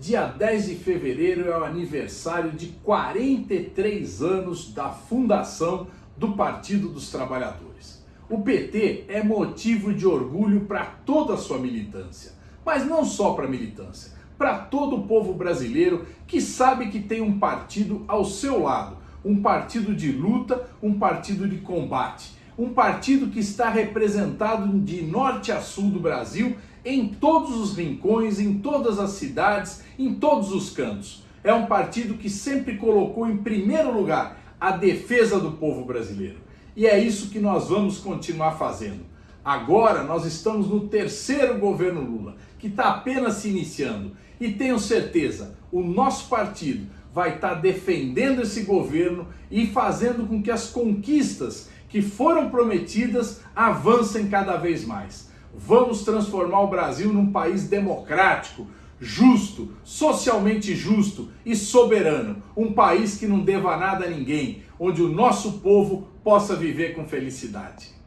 Dia 10 de fevereiro é o aniversário de 43 anos da fundação do Partido dos Trabalhadores. O PT é motivo de orgulho para toda a sua militância, mas não só para a militância, para todo o povo brasileiro que sabe que tem um partido ao seu lado, um partido de luta, um partido de combate, um partido que está representado de norte a sul do Brasil em todos os rincões, em todas as cidades, em todos os cantos. É um partido que sempre colocou em primeiro lugar a defesa do povo brasileiro. E é isso que nós vamos continuar fazendo. Agora nós estamos no terceiro governo Lula, que está apenas se iniciando. E tenho certeza, o nosso partido vai estar tá defendendo esse governo e fazendo com que as conquistas que foram prometidas avancem cada vez mais. Vamos transformar o Brasil num país democrático, justo, socialmente justo e soberano. Um país que não deva nada a ninguém, onde o nosso povo possa viver com felicidade.